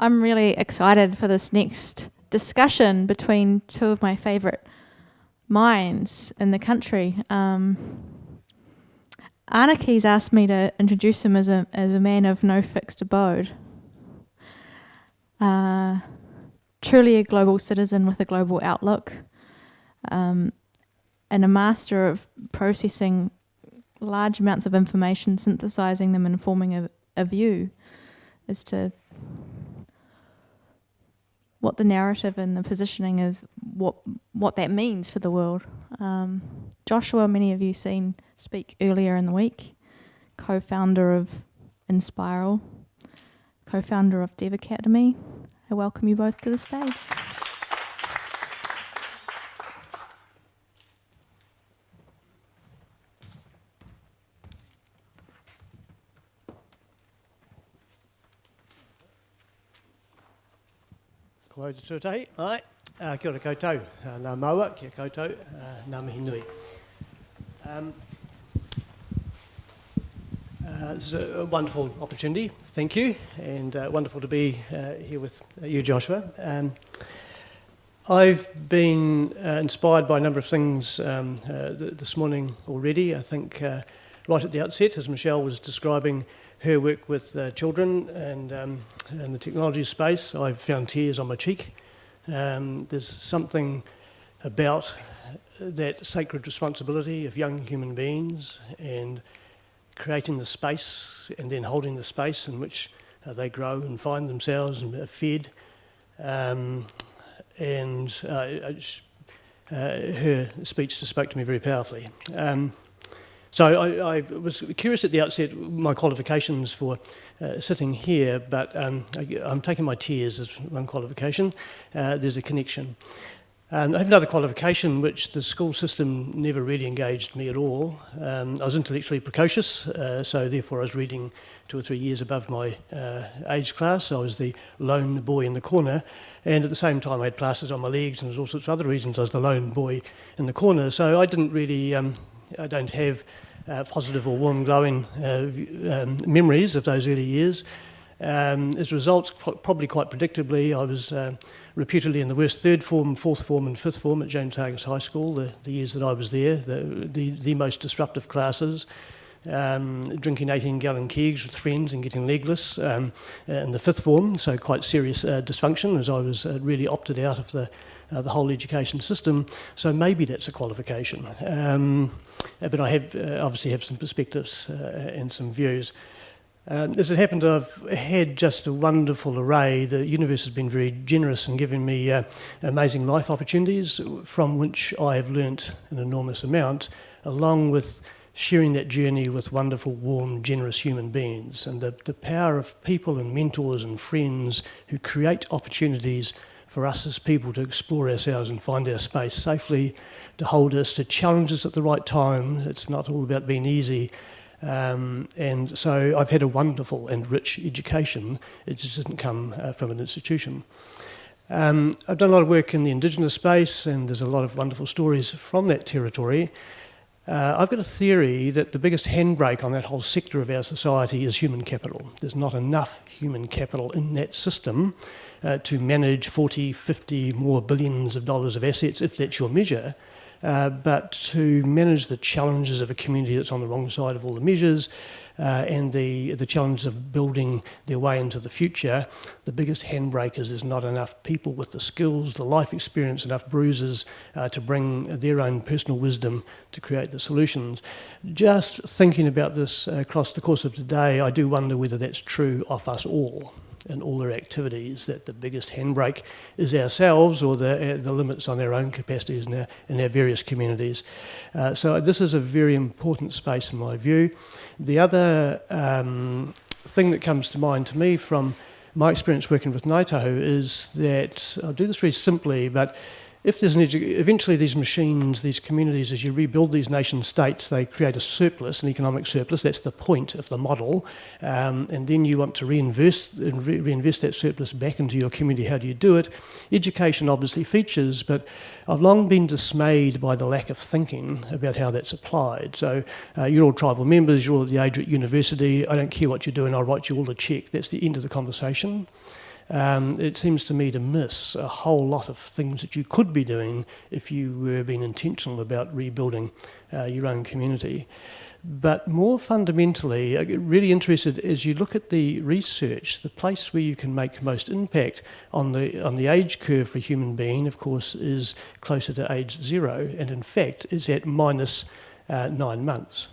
I'm really excited for this next discussion between two of my favourite minds in the country. Um, Anake's asked me to introduce him as a, as a man of no fixed abode. Uh, truly a global citizen with a global outlook, um, and a master of processing large amounts of information, synthesizing them and forming a, a view as to what the narrative and the positioning is, what what that means for the world. Um, Joshua, many of you seen speak earlier in the week, co-founder of Enspiral, co-founder of Dev Academy. I welcome you both to the stage. Kia koutou, kia koutou. Um, uh, this is a, a wonderful opportunity, thank you, and uh, wonderful to be uh, here with uh, you, Joshua. Um, I've been uh, inspired by a number of things um, uh, th this morning already. I think uh, right at the outset, as Michelle was describing her work with uh, children and um, in the technology space, I've found tears on my cheek. Um, there's something about that sacred responsibility of young human beings and creating the space and then holding the space in which uh, they grow and find themselves and are fed. Um, and uh, uh, her speech just spoke to me very powerfully. Um, so I, I, was curious at the outset my qualifications for uh, sitting here, but um, I, am taking my tears as one qualification. Uh, there's a connection. I have another qualification which the school system never really engaged me at all. Um, I was intellectually precocious, uh, so therefore I was reading two or three years above my uh, age class. I was the lone boy in the corner, and at the same time I had plasters on my legs and there's all sorts of other reasons I was the lone boy in the corner. So I didn't really um, I don't have uh, positive or warm, glowing uh, um, memories of those early years. Um, as a result, probably quite predictably, I was uh, reputedly in the worst third form, fourth form and fifth form at James Hargest High School, the, the years that I was there, the, the, the most disruptive classes. Um, drinking 18 gallon kegs with friends and getting legless um, in the fifth form, so quite serious uh, dysfunction as I was uh, really opted out of the, uh, the whole education system. So maybe that's a qualification. Um, uh, but I have uh, obviously have some perspectives uh, and some views. Um, as it happened, I've had just a wonderful array. The universe has been very generous in giving me uh, amazing life opportunities from which I have learnt an enormous amount, along with sharing that journey with wonderful, warm, generous human beings. And the, the power of people and mentors and friends who create opportunities for us as people to explore ourselves and find our space safely, to hold us to challenges at the right time. It's not all about being easy. Um, and so I've had a wonderful and rich education. It just didn't come uh, from an institution. Um, I've done a lot of work in the Indigenous space and there's a lot of wonderful stories from that territory. Uh, I've got a theory that the biggest handbrake on that whole sector of our society is human capital. There's not enough human capital in that system uh, to manage 40, 50 more billions of dollars of assets, if that's your measure, uh, but to manage the challenges of a community that's on the wrong side of all the measures uh, and the, the challenge of building their way into the future, the biggest handbrake is there's not enough people with the skills, the life experience, enough bruises uh, to bring their own personal wisdom to create the solutions. Just thinking about this across the course of today, I do wonder whether that's true of us all. And all their activities, that the biggest handbrake is ourselves or the, uh, the limits on our own capacities in our, in our various communities. Uh, so this is a very important space in my view. The other um, thing that comes to mind to me from my experience working with Ngāi Tahu is that, I'll do this very simply, but if there's an eventually these machines, these communities, as you rebuild these nation states, they create a surplus, an economic surplus. That's the point of the model. Um, and then you want to reinvest, re reinvest that surplus back into your community. How do you do it? Education obviously features, but I've long been dismayed by the lack of thinking about how that's applied. So uh, you're all tribal members, you're all at the age at university. I don't care what you're doing, I'll write you all a check. That's the end of the conversation. Um, it seems to me to miss a whole lot of things that you could be doing if you were being intentional about rebuilding uh, your own community. But more fundamentally, I get really interested as you look at the research, the place where you can make most impact on the, on the age curve for a human being, of course, is closer to age zero, and in fact, is at minus uh, nine months.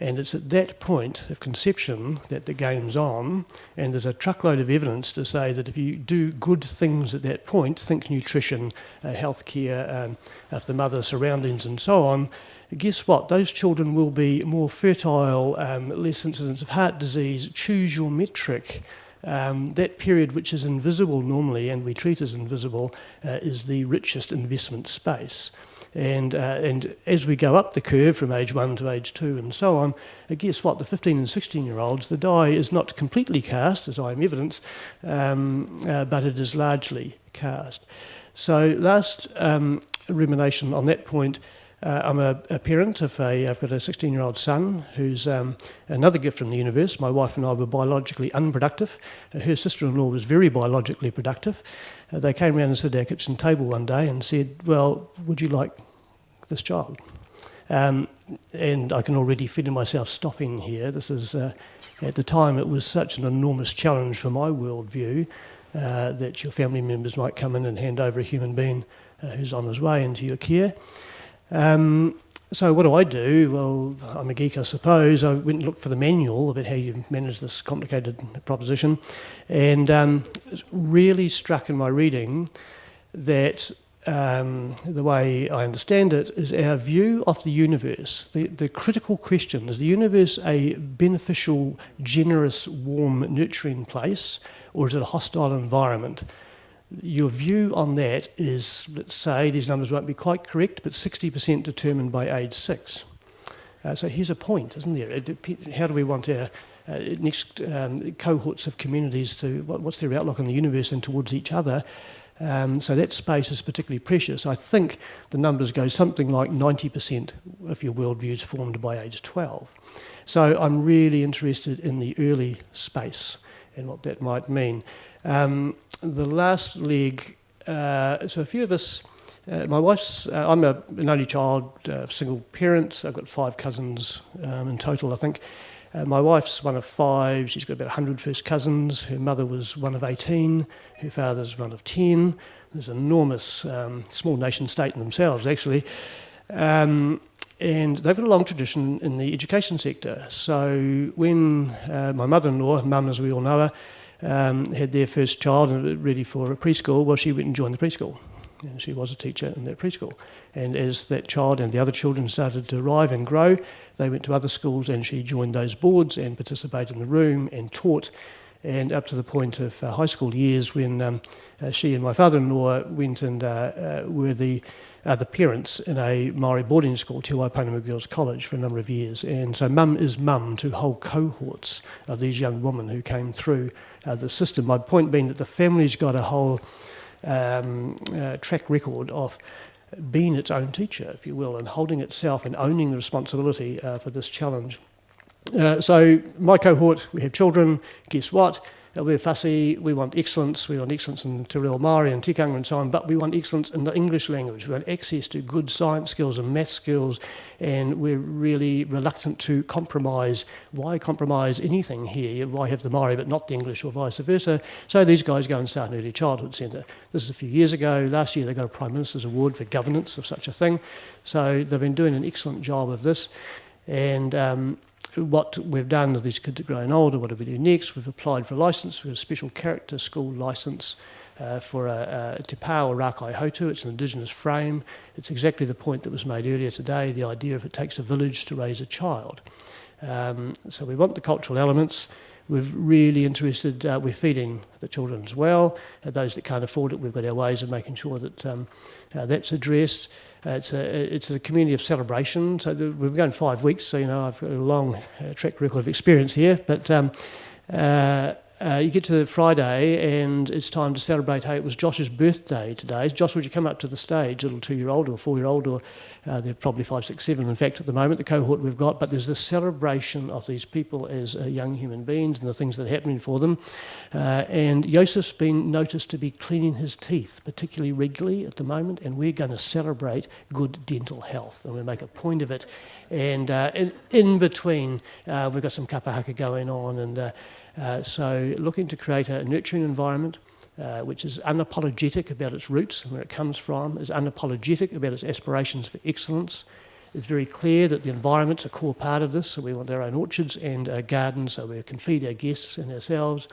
And it's at that point of conception that the game's on, and there's a truckload of evidence to say that if you do good things at that point, think nutrition, uh, healthcare, um, of the mother surroundings, and so on, guess what? Those children will be more fertile, um, less incidence of heart disease. Choose your metric. Um, that period, which is invisible normally and we treat as invisible, uh, is the richest investment space. And, uh, and as we go up the curve from age one to age two and so on, guess what? The 15 and 16 year olds, the die is not completely cast, as I am evidence, um, uh, but it is largely cast. So, last um, rumination on that point uh, I'm a, a, parent of a, I've got a 16 year old son who's um, another gift from the universe. My wife and I were biologically unproductive. Her sister in law was very biologically productive. Uh, they came around and sat at our kitchen table one day and said, Well, would you like this child? Um, and I can already feel myself stopping here. This is, uh, at the time, it was such an enormous challenge for my worldview uh, that your family members might come in and hand over a human being uh, who's on his way into your care. Um, so what do I do? Well, I'm a geek, I suppose. I went and looked for the manual about how you manage this complicated proposition, and um, it's really struck in my reading that um, the way I understand it is our view of the universe. The, the critical question is the universe a beneficial, generous, warm, nurturing place, or is it a hostile environment? your view on that is, let's say, these numbers won't be quite correct, but 60% determined by age six. Uh, so here's a point, isn't there? How do we want our uh, next um, cohorts of communities to, what, what's their outlook on the universe and towards each other? Um, so that space is particularly precious. I think the numbers go something like 90% of your worldview is formed by age 12. So I'm really interested in the early space and what that might mean. Um, the last leg, uh, so a few of us, uh, my wife's, uh, I'm a, an only child, uh, single parent, so I've got five cousins um, in total, I think. Uh, my wife's one of five. She's got about 100 first cousins. Her mother was one of 18. Her father's one of 10. There's an enormous, um, small nation state in themselves, actually. Um, and they've got a long tradition in the education sector. So when uh, my mother-in-law, mum as we all know her, um, had their first child ready for a preschool, well, she went and joined the preschool. And she was a teacher in that preschool. And as that child and the other children started to arrive and grow, they went to other schools and she joined those boards and participated in the room and taught. And up to the point of uh, high school years when um, uh, she and my father-in-law went and uh, uh were the uh, the parents in a Maori boarding school, Te Waipounamu Girls College, for a number of years. And so mum is mum to whole cohorts of these young women who came through uh, the system. My point being that the family's got a whole um, uh, track record of being its own teacher, if you will, and holding itself and owning the responsibility uh, for this challenge. Uh, so my cohort, we have children, guess what? We're fussy, we want excellence, we want excellence in Te Reo Māori and tikanga and so on, but we want excellence in the English language. We want access to good science skills and math skills, and we're really reluctant to compromise. Why compromise anything here? Why have the Māori but not the English or vice versa? So these guys go and start an early childhood centre. This is a few years ago. Last year they got a Prime Minister's Award for governance of such a thing. So they've been doing an excellent job of this. And um, what we've done, with these kids are growing older, what do we do next? We've applied for a licence, we for a special character school licence uh, for a, a Te Pā or Rākaihautū. It's an indigenous frame. It's exactly the point that was made earlier today, the idea of it takes a village to raise a child. Um, so we want the cultural elements. We're really interested, uh, we're feeding the children as well. Uh, those that can't afford it, we've got our ways of making sure that um, uh, that's addressed. Uh, it's, a, it's a community of celebration. So we've been going five weeks, so you know I've got a long uh, track record of experience here. But um, uh, uh, you get to Friday and it's time to celebrate. Hey, it was Josh's birthday today. Josh, would you come up to the stage, little two-year-old or four-year-old, or uh, they're probably five, six, seven, in fact, at the moment, the cohort we've got. But there's the celebration of these people as uh, young human beings and the things that are happening for them. Uh, and Joseph's been noticed to be cleaning his teeth, particularly regularly at the moment, and we're going to celebrate good dental health, and we make a point of it. And uh, in, in, between, uh, we've got some kapahaka going on, and so looking to create a nurturing environment uh, which is unapologetic about its roots and where it comes from, is unapologetic about its aspirations for excellence. It's very clear that the environment's a core part of this, so we want our own orchards and uh, gardens so we can feed our guests and ourselves.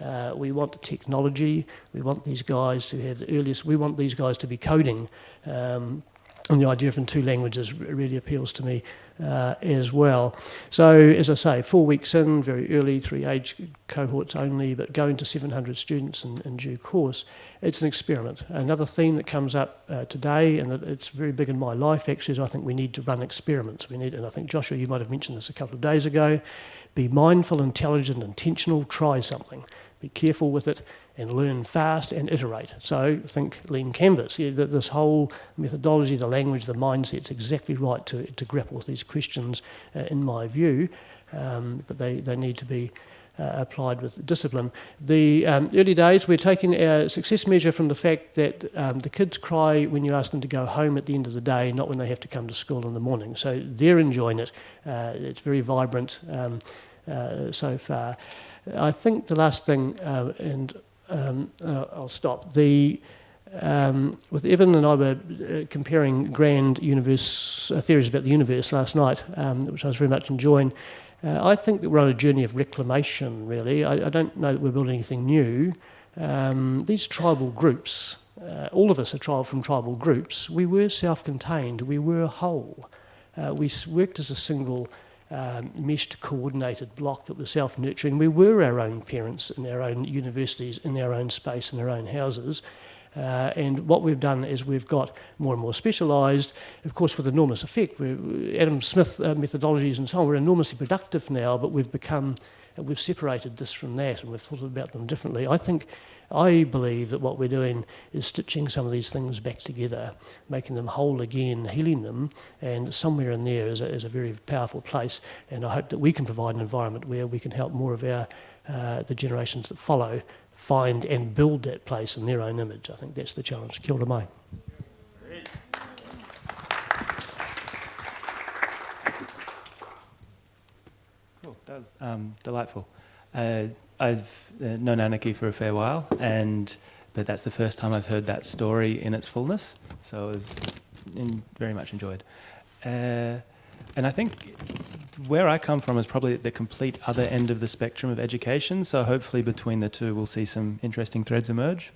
Uh, we want the technology. We want these guys to have the earliest. We want these guys to be coding. Um, and the idea of in two languages really appeals to me uh, as well. So, as I say, four weeks in, very early, three age cohorts only, but going to 700 students in, in due course, it's an experiment. Another theme that comes up uh, today, and it's very big in my life actually, is I think we need to run experiments. We need, and I think Joshua, you might have mentioned this a couple of days ago, be mindful, intelligent, intentional, try something. Be careful with it and learn fast and iterate. So think lean canvas. Yeah, this whole methodology, the language, the mindset's exactly right to, to grapple with these questions, uh, in my view, um, but they, they need to be uh, applied with discipline. The um, early days, we're taking our success measure from the fact that um, the kids cry when you ask them to go home at the end of the day, not when they have to come to school in the morning. So they're enjoying it. Uh, it's very vibrant um, uh, so far. I think the last thing, uh, and um, uh, I'll stop. The um, with Evan and I were uh, comparing grand universe uh, theories about the universe last night, um, which I was very much enjoying. Uh, I think that we're on a journey of reclamation. Really, I, I don't know that we're building anything new. Um, these tribal groups, uh, all of us are tri from tribal groups. We were self-contained. We were whole. We worked as a single um, meshed coordinated block that was self-nurturing. We were our own parents in our own universities, in our own space, in our own houses. Uh, and what we've done is we've got more and more specialised, of course with enormous effect. We're, Adam Smith uh, methodologies and so on, we're enormously productive now, but we've become, uh, we've separated this from that and we've thought about them differently. I think I believe that what we're doing is stitching some of these things back together, making them whole again, healing them, and somewhere in there is a, is a very powerful place. And I hope that we can provide an environment where we can help more of our uh, the generations that follow find and build that place in their own image. I think that's the challenge. Kia ora mai. Cool, that was um, delightful. Uh, I've uh, known Anake for a fair while, and but that's the first time I've heard that story in its fullness. So it was in, very much enjoyed. Uh, and I think where I come from is probably the complete other end of the spectrum of education. So hopefully between the two, we'll see some interesting threads emerge.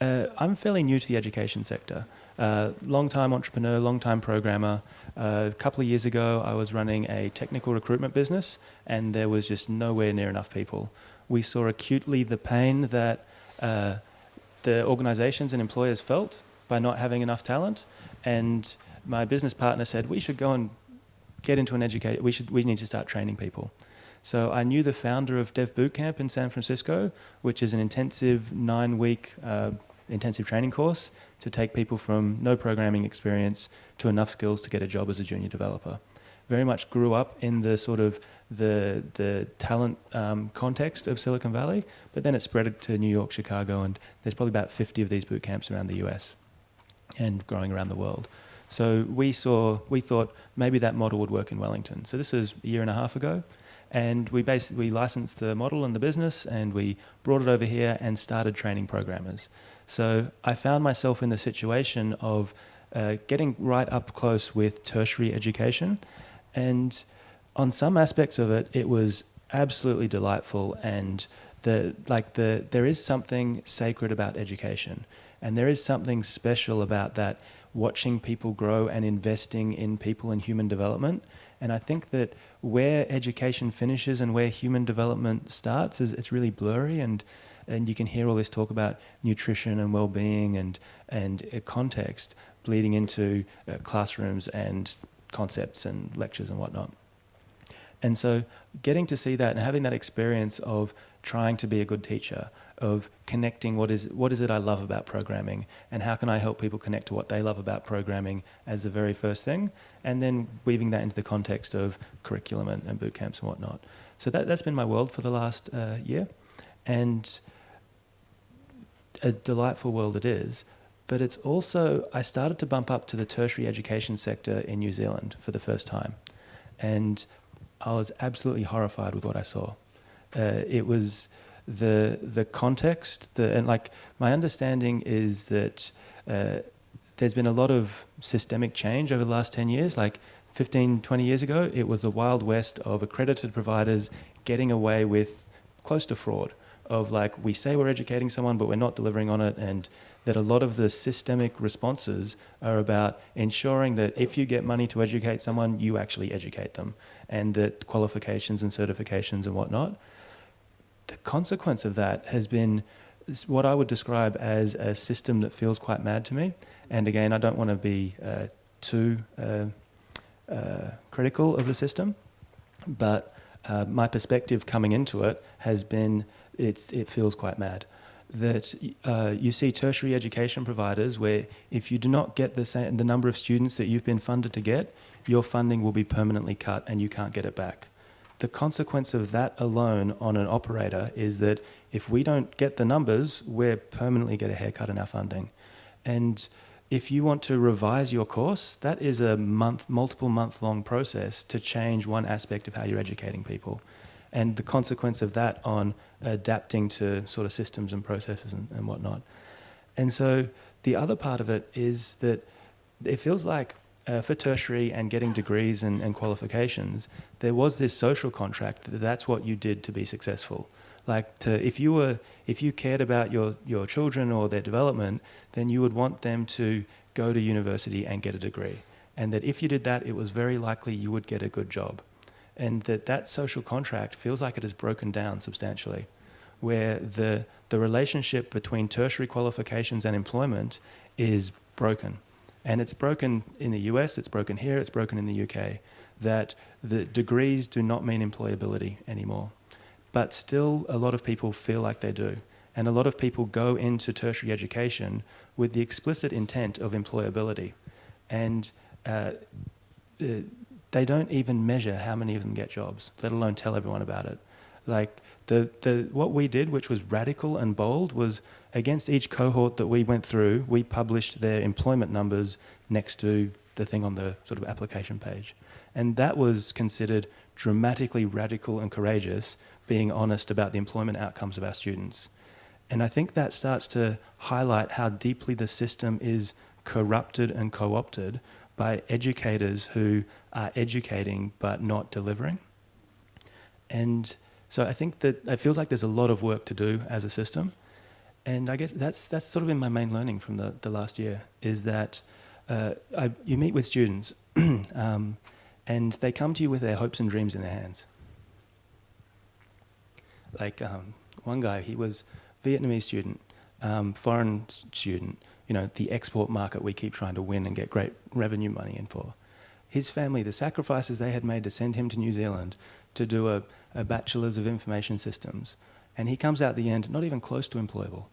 Uh, I'm fairly new to the education sector. Uh, long-time entrepreneur, long-time programmer. Uh, a couple of years ago, I was running a technical recruitment business, and there was just nowhere near enough people we saw acutely the pain that uh, the organizations and employers felt by not having enough talent. And my business partner said, we should go and get into an education, we, should, we need to start training people. So I knew the founder of Dev Bootcamp in San Francisco, which is an intensive nine-week uh, intensive training course to take people from no programming experience to enough skills to get a job as a junior developer. Very much grew up in the sort of the, the talent um, context of Silicon Valley, but then it spread to New York, Chicago, and there's probably about 50 of these boot camps around the US and growing around the world. So we saw, we thought maybe that model would work in Wellington. So this was a year and a half ago, and we basically we licensed the model and the business, and we brought it over here and started training programmers. So I found myself in the situation of uh, getting right up close with tertiary education, and on some aspects of it, it was absolutely delightful and the like the there is something sacred about education. And there is something special about that watching people grow and investing in people and human development. And I think that where education finishes and where human development starts is it's really blurry and and you can hear all this talk about nutrition and well-being and and context bleeding into uh, classrooms and concepts and lectures and whatnot. And so getting to see that and having that experience of trying to be a good teacher, of connecting what is what is it I love about programming, and how can I help people connect to what they love about programming as the very first thing, and then weaving that into the context of curriculum and, and boot camps and whatnot. So that that's been my world for the last uh, year, and a delightful world it is. But it's also I started to bump up to the tertiary education sector in New Zealand for the first time, and I was absolutely horrified with what I saw. Uh, it was the the context, the and like my understanding is that uh, there's been a lot of systemic change over the last 10 years. Like 15, 20 years ago, it was the wild west of accredited providers getting away with close to fraud. Of like we say we're educating someone, but we're not delivering on it, and that a lot of the systemic responses are about ensuring that if you get money to educate someone, you actually educate them, and that qualifications and certifications and whatnot the consequence of that has been what I would describe as a system that feels quite mad to me. And again, I don't want to be uh, too uh, uh, critical of the system, but uh, my perspective coming into it has been it's, it feels quite mad. That uh, you see tertiary education providers where if you do not get the, same, the number of students that you've been funded to get, your funding will be permanently cut and you can't get it back the consequence of that alone on an operator is that if we don't get the numbers, we're permanently get a haircut in our funding. And if you want to revise your course, that is a month, multiple month long process to change one aspect of how you're educating people. And the consequence of that on adapting to sort of systems and processes and, and whatnot. And so the other part of it is that it feels like uh, for tertiary and getting degrees and, and, qualifications, there was this social contract that that's what you did to be successful. Like to, if you were, if you cared about your, your children or their development, then you would want them to go to university and get a degree. And that if you did that, it was very likely you would get a good job. And that that social contract feels like it has broken down substantially, where the, the relationship between tertiary qualifications and employment is broken and it's broken in the US, it's broken here, it's broken in the UK, that the degrees do not mean employability anymore. But still, a lot of people feel like they do. And a lot of people go into tertiary education with the explicit intent of employability. And uh, uh, they don't even measure how many of them get jobs, let alone tell everyone about it. Like the, the, what we did, which was radical and bold, was against each cohort that we went through, we published their employment numbers next to the thing on the sort of application page. And that was considered dramatically radical and courageous, being honest about the employment outcomes of our students. And I think that starts to highlight how deeply the system is corrupted and co opted by educators who are educating but not delivering. And so I think that it feels like there's a lot of work to do as a system. And I guess that's, that's sort of been my main learning from the, the last year is that uh, I, you meet with students um, and they come to you with their hopes and dreams in their hands. Like um, one guy, he was Vietnamese student, um, foreign student, you know, the export market we keep trying to win and get great revenue money in for. His family, the sacrifices they had made to send him to New Zealand to do a, a bachelor's of information systems, and he comes out the end not even close to employable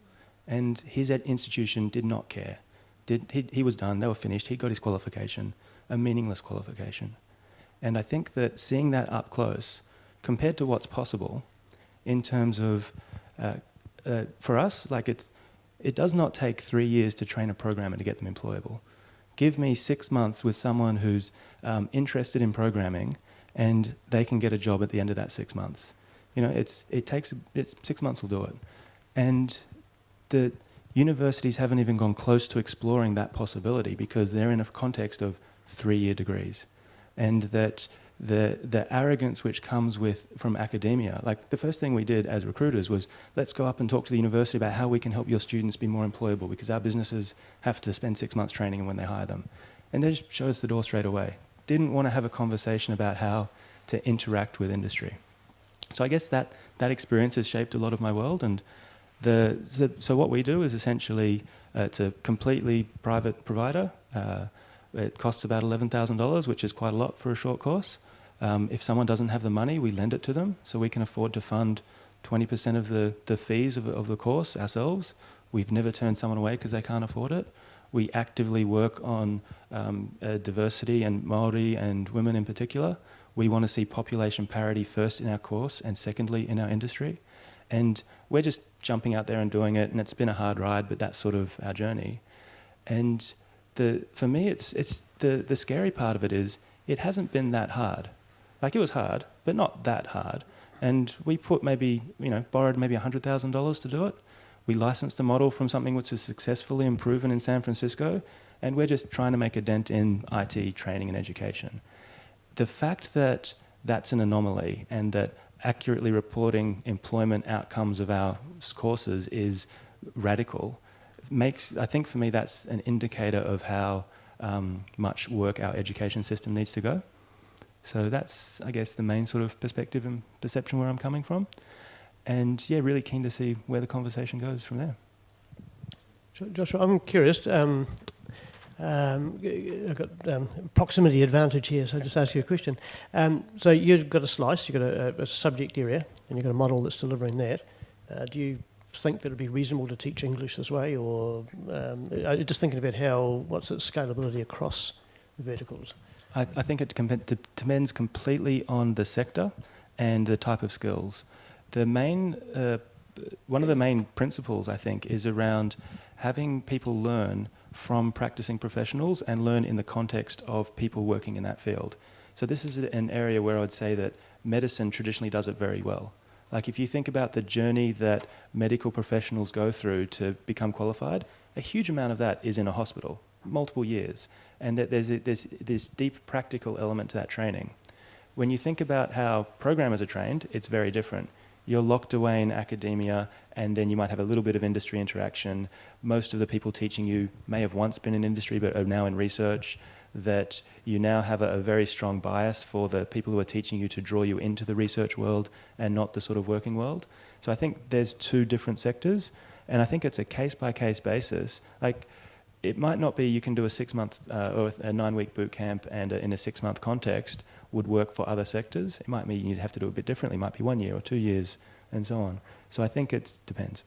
and his institution did not care. Did, he, he was done, they were finished, he got his qualification, a meaningless qualification. And I think that seeing that up close, compared to what's possible, in terms of, uh, uh, for us, like it's, it does not take three years to train a programmer to get them employable. Give me six months with someone who's um, interested in programming, and they can get a job at the end of that six months. You know, it's, it takes, it's, six months will do it. And the universities haven't even gone close to exploring that possibility because they're in a context of three-year degrees. And that the, the arrogance which comes with from academia, like the first thing we did as recruiters was let's go up and talk to the university about how we can help your students be more employable because our businesses have to spend six months training when they hire them. And they just showed us the door straight away. Didn't want to have a conversation about how to interact with industry. So I guess that, that experience has shaped a lot of my world and the, the, so what we do is essentially, uh, it's a completely private provider. Uh, it costs about $11,000, which is quite a lot for a short course. Um, if someone doesn't have the money, we lend it to them so we can afford to fund 20% of the, the fees of, of the course ourselves. We've never turned someone away because they can't afford it. We actively work on um, uh, diversity and Maori and women in particular. We want to see population parity first in our course and secondly in our industry. And we're just jumping out there and doing it, and it's been a hard ride, but that's sort of our journey. And the, for me, it's, it's the, the scary part of it is it hasn't been that hard. Like it was hard, but not that hard. And we put maybe, you know, borrowed maybe $100,000 to do it. We licensed the model from something which is successfully proven in San Francisco, and we're just trying to make a dent in IT training and education. The fact that that's an anomaly and that accurately reporting employment outcomes of our courses is radical makes, I think for me, that's an indicator of how um, much work our education system needs to go. So that's, I guess, the main sort of perspective and perception where I'm coming from. And yeah, really keen to see where the conversation goes from there. Joshua, I'm curious. Um, um, I've got um, proximity advantage here, so I'll just ask you a question. Um, so you've got a slice, you've got a, a, subject area, and you've got a model that's delivering that. Uh, do you think that it'd be reasonable to teach English this way, or um, just thinking about how what's its scalability across the verticals? I, I think it depends completely on the sector and the type of skills. The main, uh, one of the main principles I think is around having people learn from practicing professionals and learn in the context of people working in that field. So this is an area where I would say that medicine traditionally does it very well. Like if you think about the journey that medical professionals go through to become qualified, a huge amount of that is in a hospital, multiple years, and that there's, a, this deep practical element to that training. When you think about how programmers are trained, it's very different. You're locked away in academia and then you might have a little bit of industry interaction. Most of the people teaching you may have once been in industry but are now in research. That you now have a, a, very strong bias for the people who are teaching you to draw you into the research world and not the sort of working world. So I think there's two different sectors, and I think it's a case by case basis. Like it might not be you can do a six month uh, or a nine week boot camp and a, in a six month context would work for other sectors. It might mean you'd have to do it a bit differently. It might be one year or two years and so on. So I think it depends.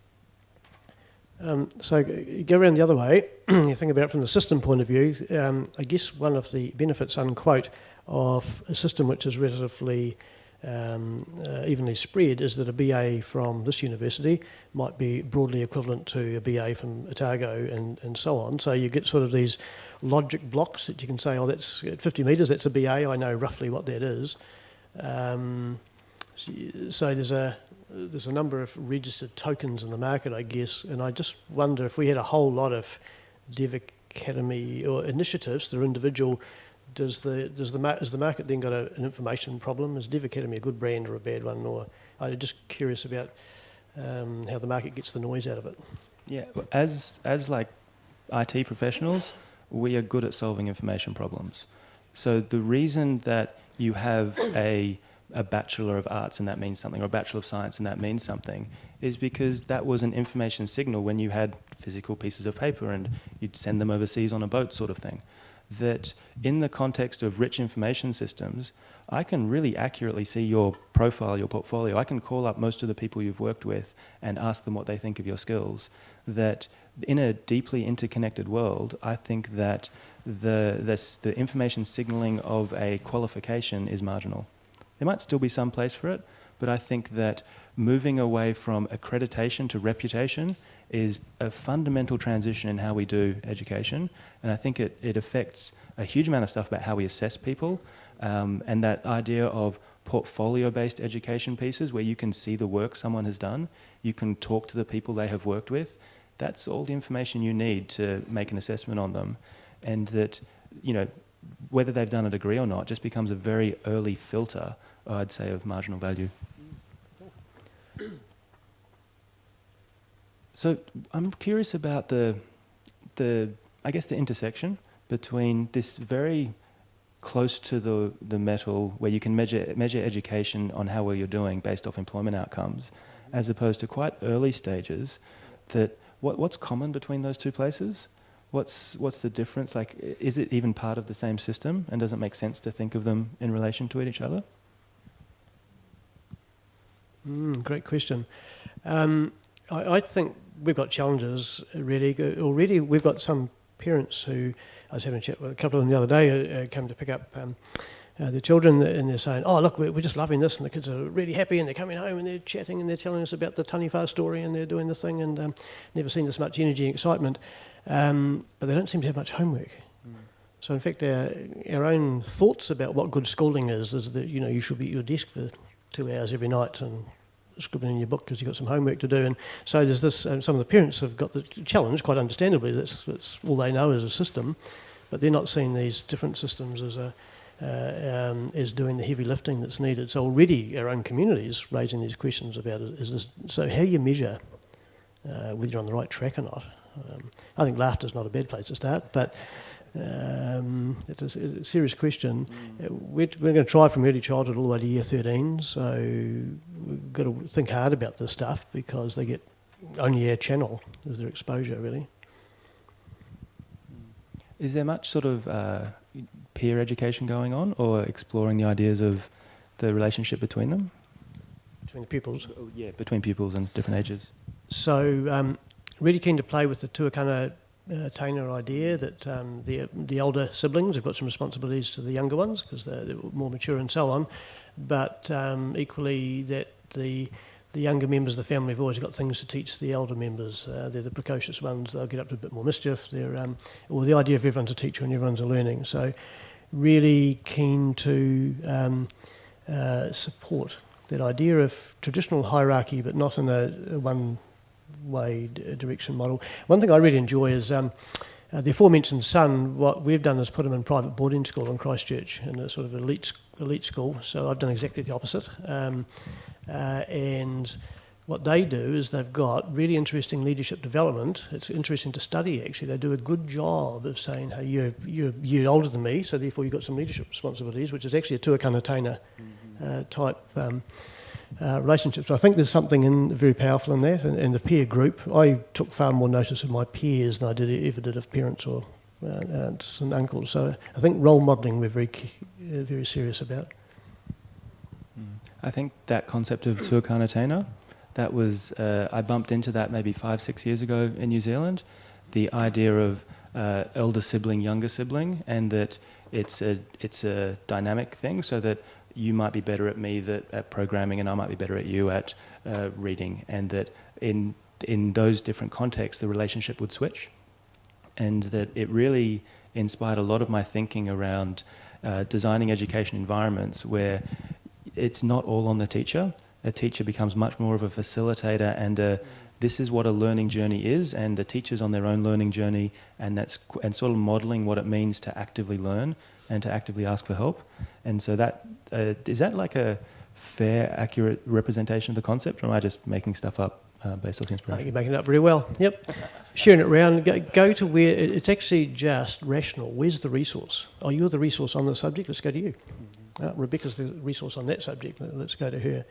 Um, so go around the other way. you think about it from the system point of view. Um, I guess one of the benefits, unquote, of a system which is relatively um, uh, evenly spread is that a BA from this university might be broadly equivalent to a BA from Otago and, and so on. So you get sort of these logic blocks that you can say, oh, that's at 50 metres, that's a BA, I know roughly what that is. Um, so there's a there's a number of registered tokens in the market, I guess, and I just wonder if we had a whole lot of Dev Academy or initiatives that are individual, does the does the has the market then got a, an information problem? Is Dev Academy a good brand or a bad one? Or I'm just curious about um, how the market gets the noise out of it. Yeah, as as like IT professionals, we are good at solving information problems. So the reason that you have a a Bachelor of Arts and that means something, or a Bachelor of Science and that means something, is because that was an information signal when you had physical pieces of paper and you'd send them overseas on a boat, sort of thing. That in the context of rich information systems, I can really accurately see your profile, your portfolio. I can call up most of the people you've worked with and ask them what they think of your skills. That in a deeply interconnected world, I think that the, this, the information signaling of a qualification is marginal. There might still be some place for it, but I think that moving away from accreditation to reputation is a fundamental transition in how we do education. And I think it, it affects a huge amount of stuff about how we assess people. Um, and that idea of portfolio based education pieces where you can see the work someone has done, you can talk to the people they have worked with. That's all the information you need to make an assessment on them. And that, you know, whether they've done a degree or not just becomes a very early filter, I'd say, of marginal value. So I'm curious about the, the, I guess the intersection between this very close to the, the metal where you can measure, measure education on how well you're doing based off employment outcomes, as opposed to quite early stages that what, what's common between those two places? What's, what's the difference? Like, is it even part of the same system? And does it make sense to think of them in relation to each other? Mm, great question. Um, I, I think we've got challenges uh, really. Already we've got some parents who, I was having a chat with a couple of them the other day, uh, uh came to pick up um, uh, the children and they're saying, oh, look, we're, we're just loving this and the kids are really happy and they're coming home and they're chatting and they're telling us about the Taniwha story and they're doing the thing and um, never seen this much energy and excitement. Um, but they don't seem to have much homework. Mm. So in fact, our, our own thoughts about what good schooling is, is that, you know, you should be at your desk for two hours every night and scribbling in your book because you've got some homework to do. And so there's this, um, some of the parents have got the challenge, quite understandably, that's, that's all they know is a system, but they're not seeing these different systems as a, uh, um, doing the heavy lifting that's needed. So already our own communities raising these questions about it. Is this, so how you measure uh, whether you're on the right track or not? Um, I think laughter is not a bad place to start, but um, it's a, a, serious question. Mm. We're, we're, going to try from early childhood all the way to year 13, so we've got to think hard about this stuff because they get only our channel as their exposure, really. Is there much sort of uh, peer education going on or exploring the ideas of the relationship between them? Between the pupils? Oh, yeah, between pupils and different ages. So, um, really keen to play with the tuakana uh, taina idea that um, the, the older siblings have got some responsibilities to the younger ones because they're, they're, more mature and so on, but um, equally that the the younger members of the family have always got things to teach the elder members. Uh, they're the precocious ones. They'll get up to a bit more mischief. They're, um, well, the idea of everyone's a teacher and everyone's a learning. So really keen to um, uh, support that idea of traditional hierarchy, but not in a, a one-way direction model. One thing I really enjoy is um, uh, the aforementioned son. What we've done is put him in private boarding school in Christchurch, in a sort of elite elite school. So I've done exactly the opposite, um, uh, and what they do is they've got really interesting leadership development. It's interesting to study, actually. They do a good job of saying, hey, you're, you're a year older than me, so therefore you've got some leadership responsibilities, which is actually a tuakana taina uh, type um, uh, relationship. So I think there's something in, very powerful in that. And, and, the peer group, I took far more notice of my peers than I did ever did of parents or uh, aunts and uncles. So I think role modelling we're very, uh, very serious about. I think that concept of tuakana taina that was, uh, I bumped into that maybe five, six years ago in New Zealand. The idea of uh, elder sibling, younger sibling, and that it's a, it's a dynamic thing so that you might be better at me that, at programming and I might be better at you at uh, reading and that in, in those different contexts the relationship would switch and that it really inspired a lot of my thinking around uh, designing education environments where it's not all on the teacher. A teacher becomes much more of a facilitator and a, this is what a learning journey is and the teacher's on their own learning journey and that's and sort of modeling what it means to actively learn and to actively ask for help. And so that uh, is that like a fair accurate representation of the concept or am I just making stuff up uh, based off inspiration? I think you're making it up very well. Yep. Sharing it around. Go, go to where it's actually just rational. Where's the resource? Oh you're the resource on the subject. Let's go to you. Uh, Rebecca's the resource on that subject. Let's go to her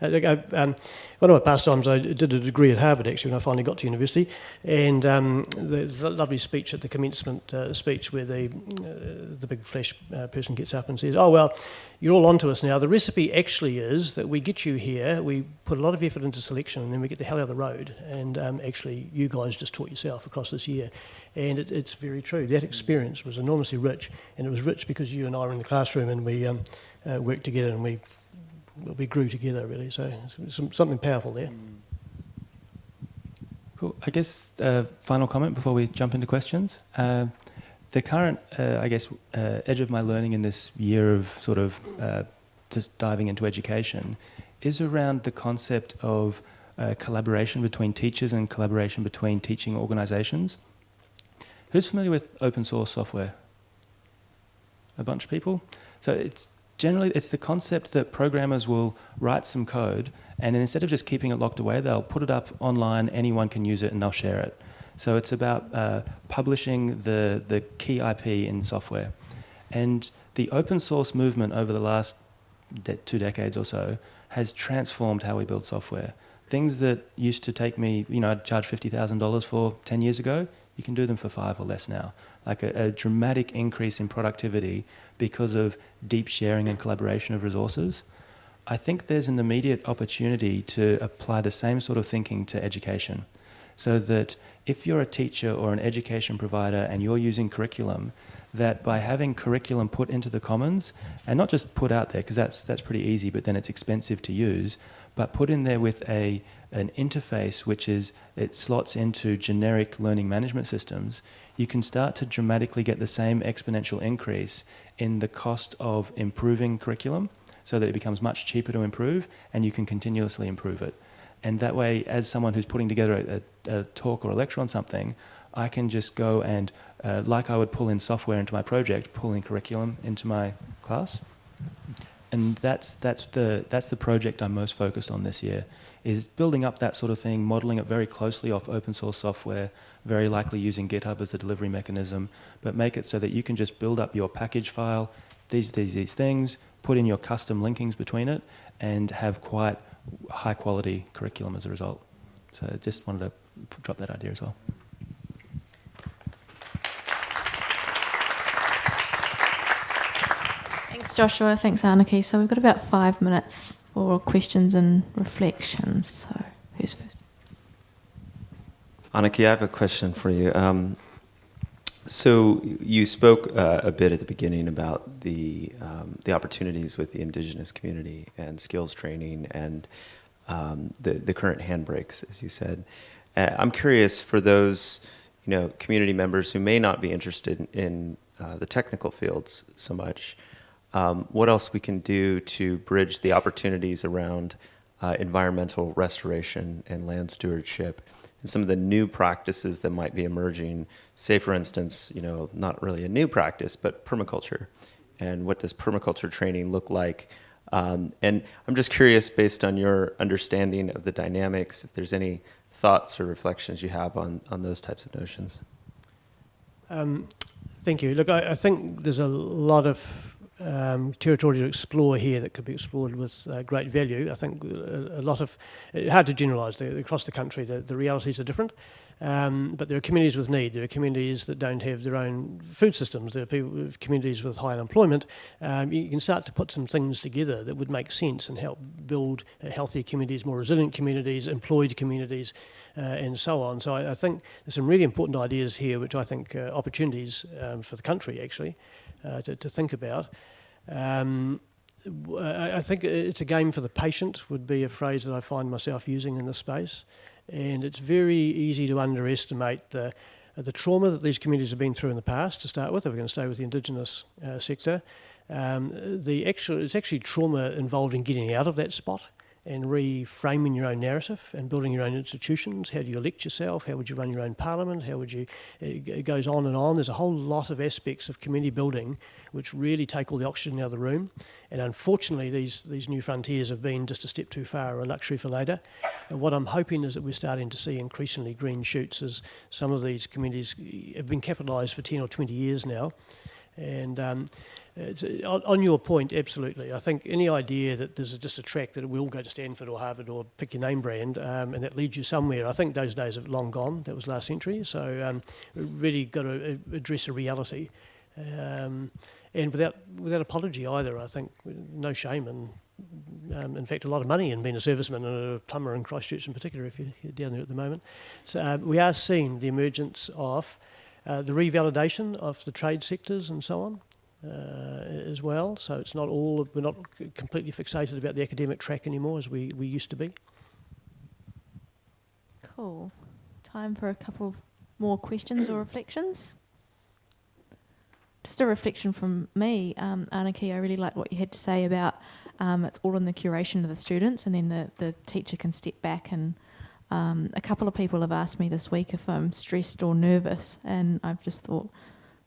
uh, um, one of my pastimes, I did a degree at Harvard actually when I finally got to university, and um, the, the, lovely speech at the commencement uh, speech where the uh, the big flesh uh, person gets up and says, "Oh well, you're all onto us now. The recipe actually is that we get you here, we put a lot of effort into selection, and then we get the hell out of the road. And um, actually, you guys just taught yourself across this year." And it, it's very true. That experience was enormously rich, and it was rich because you and I were in the classroom and we um, uh, worked together and we we grew together really. So some, something powerful there. Cool. I guess uh, final comment before we jump into questions. Uh, the current, uh, I guess, uh, edge of my learning in this year of sort of uh, just diving into education is around the concept of uh, collaboration between teachers and collaboration between teaching organisations. Who's familiar with open source software? A bunch of people. So it's generally it's the concept that programmers will write some code and instead of just keeping it locked away, they'll put it up online, anyone can use it and they'll share it. So it's about uh, publishing the, the key IP in software. And the open source movement over the last de two decades or so has transformed how we build software. Things that used to take me, you know, I'd charge $50,000 for 10 years ago, you can do them for five or less now. Like a, a, dramatic increase in productivity because of deep sharing and collaboration of resources. I think there's an immediate opportunity to apply the same sort of thinking to education. So that if you're a teacher or an education provider and you're using curriculum, that by having curriculum put into the commons, and not just put out there, because that's, that's pretty easy, but then it's expensive to use, but put in there with a, an interface which is, it slots into generic learning management systems, you can start to dramatically get the same exponential increase in the cost of improving curriculum so that it becomes much cheaper to improve and you can continuously improve it. And that way, as someone who's putting together a, a, talk or a lecture on something, I can just go and, uh, like I would pull in software into my project, pull in curriculum into my class. And that's, that's, the, that's the project I'm most focused on this year, is building up that sort of thing, modeling it very closely off open source software, very likely using GitHub as a delivery mechanism, but make it so that you can just build up your package file, these, these, these things, put in your custom linkings between it, and have quite high quality curriculum as a result. So I just wanted to drop that idea as well. Thanks, Joshua. Thanks, Anake. So we've got about five minutes for questions and reflections. So who's first? Anake, I have a question for you. Um, so you spoke uh, a bit at the beginning about the um, the opportunities with the indigenous community and skills training and um, the the current handbrakes, as you said. Uh, I'm curious for those you know community members who may not be interested in, in uh, the technical fields so much. Um, what else we can do to bridge the opportunities around uh, environmental restoration and land stewardship and some of the new practices that might be emerging. Say, for instance, you know, not really a new practice, but permaculture. And what does permaculture training look like? Um, and I'm just curious, based on your understanding of the dynamics, if there's any thoughts or reflections you have on, on those types of notions. Um, thank you. Look, I, I, think there's a lot of um, territory to explore here that could be explored with uh, great value. I think a, a lot of, it's hard to generalise, across the country the, the realities are different. Um, but there are communities with need. There are communities that don't have their own food systems. There are people, uh, communities with high unemployment. Um, you can start to put some things together that would make sense and help build uh, healthier communities, more resilient communities, employed communities, uh, and so on. So I, I, think there's some really important ideas here, which I think uh, opportunities um, for the country actually. To, to, think about. Um, I think it's a game for the patient would be a phrase that I find myself using in this space. And it's very easy to underestimate the, the trauma that these communities have been through in the past, to start with, if we're going to stay with the Indigenous uh, sector. Um, the actual, it's actually trauma involved in getting out of that spot and reframing your own narrative and building your own institutions. How do you elect yourself? How would you run your own parliament? How would you? Uh, it goes on and on. There's a whole lot of aspects of community building which really take all the oxygen out of the room. And unfortunately, these these new frontiers have been just a step too far, a luxury for later. And what I'm hoping is that we're starting to see increasingly green shoots as some of these communities have been capitalised for 10 or 20 years now. And um, on, on, your point, absolutely. I think any idea that there's just a track that it will go to Stanford or Harvard or pick your name brand um, and that leads you somewhere, I think those days have long gone. That was last century. So um, really got to uh, address a reality. Um, and without without apology either, I think no shame and um, in fact a lot of money in being a serviceman and a plumber in Christchurch in particular if you're down there at the moment. So uh, we are seeing the emergence of uh, the revalidation of the trade sectors and so on uh, as well. So it's not all, we're not completely fixated about the academic track anymore as we, we used to be. Cool. Time for a couple more questions or reflections. Just a reflection from me, um, Anake, I really like what you had to say about um, it's all in the curation of the students and then the, the teacher can step back and um, a couple of people have asked me this week if I'm stressed or nervous, and I've just thought,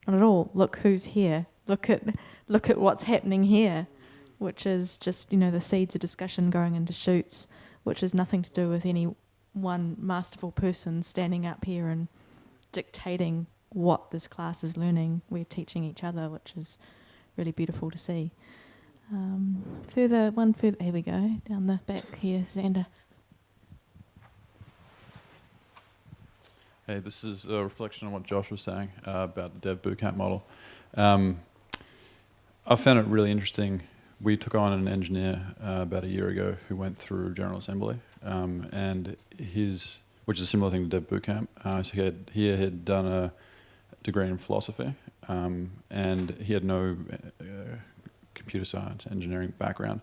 not at all. Look who's here. Look at look at what's happening here, which is just you know the seeds of discussion going into shoots, which has nothing to do with any one masterful person standing up here and dictating what this class is learning. We're teaching each other, which is really beautiful to see. Um, further, one further. Here we go down the back here, Xander. Hey, this is a reflection on what Josh was saying uh, about the Dev Bootcamp model. Um, I found it really interesting we took on an engineer uh, about a year ago who went through General Assembly, um, and his, which is a similar thing to Dev Bootcamp. Uh, so he had, he had done a degree in philosophy, um, and he had no uh, computer science engineering background.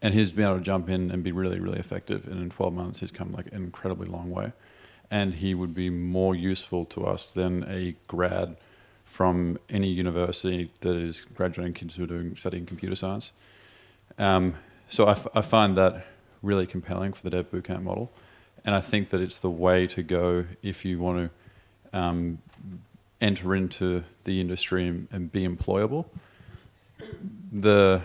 And he's been able to jump in and be really, really effective. And in 12 months, he's come like an incredibly long way. And he would be more useful to us than a grad from any university that is graduating kids who are doing studying computer science. Um, so I, I find that really compelling for the Dev Bootcamp model, and I think that it's the way to go if you want to um, enter into the industry and, and be employable. The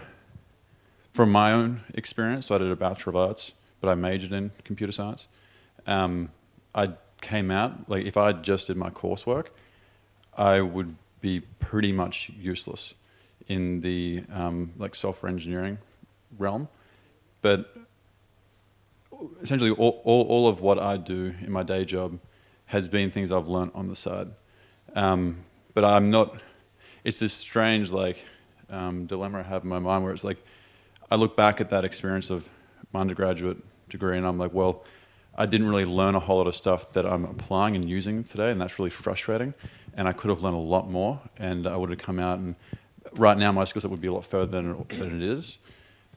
from my own experience, so I did a Bachelor of Arts, but I majored in computer science. Um, I came out, like if I just did my coursework, I would be pretty much useless in the um, like software engineering realm. But essentially all, all, all, of what I do in my day job has been things I've learned on the side. Um, but I'm not, it's this strange like um, dilemma I have in my mind where it's like, I look back at that experience of my undergraduate degree and I'm like, well, I didn't really learn a whole lot of stuff that I'm applying and using today, and that's really frustrating. And I could have learned a lot more, and I would have come out and right now my skill set would be a lot further than it, than it is.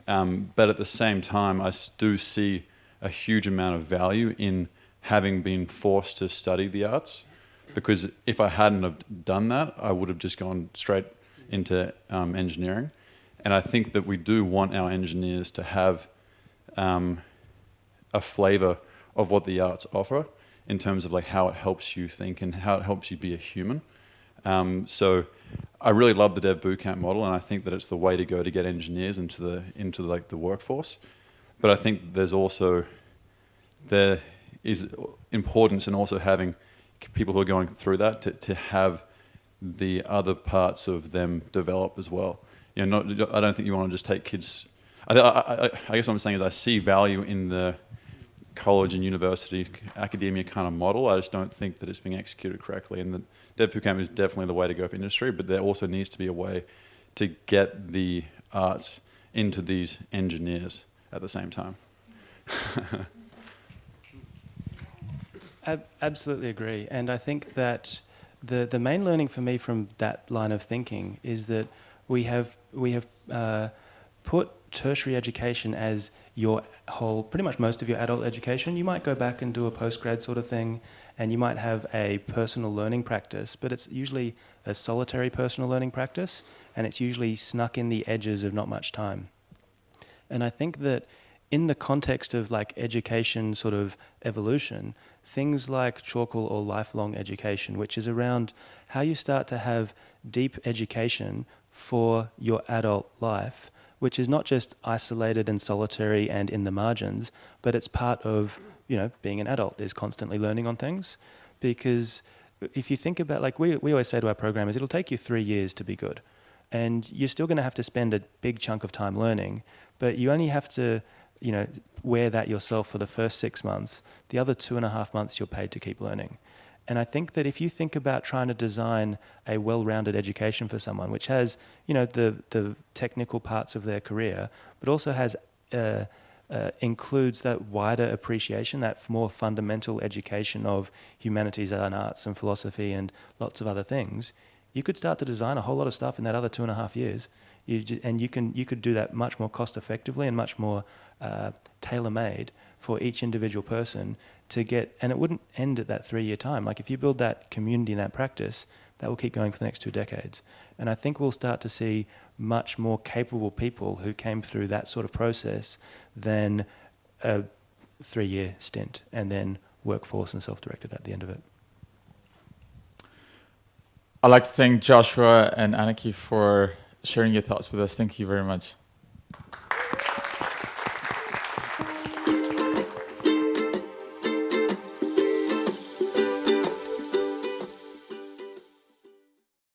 Um, but at the same time, I do see a huge amount of value in having been forced to study the arts, because if I hadn't have done that, I would have just gone straight into um, engineering. And I think that we do want our engineers to have um, a flavor of what the arts offer in terms of like how it helps you think and how it helps you be a human. Um, so I really love the Dev Bootcamp model, and I think that it's the way to go to get engineers into the into like the workforce. But I think there's also there is importance in also having people who are going through that to, to have the other parts of them develop as well you know, not, I don't think you want to just take kids. I, I, I, guess what I'm saying is I see value in the college and university academia kind of model. I just don't think that it's being executed correctly. And the Dev Bootcamp is definitely the way to go for industry, but there also needs to be a way to get the arts into these engineers at the same time. Ab absolutely agree. And I think that the, the main learning for me from that line of thinking is that we have we have uh, put tertiary education as your whole, pretty much most of your adult education. You might go back and do a postgrad sort of thing, and you might have a personal learning practice, but it's usually a solitary personal learning practice, and it's usually snuck in the edges of not much time. And I think that in the context of like education sort of evolution, things like chalkle or lifelong education, which is around how you start to have deep education for your adult life, which is not just isolated and solitary and in the margins, but it's part of, you know, being an adult is constantly learning on things. Because if you think about, like we, we always say to our programmers, it'll take you three years to be good. And you're still going to have to spend a big chunk of time learning, but you only have to, you know, wear that yourself for the first six months. The other two and a half months you're paid to keep learning. And I think that if you think about trying to design a well-rounded education for someone, which has, you know, the, the technical parts of their career, but also has uh, uh, includes that wider appreciation, that more fundamental education of humanities and arts and philosophy and lots of other things, you could start to design a whole lot of stuff in that other two and a half years. You just, and you can you could do that much more cost effectively and much more uh, tailor made for each individual person to get, and it wouldn't end at that three year time. Like if you build that community and that practice, that will keep going for the next two decades. And I think we'll start to see much more capable people who came through that sort of process than a three year stint and then workforce and self directed at the end of it. I'd like to thank Joshua and Anake for sharing your thoughts with us. Thank you very much.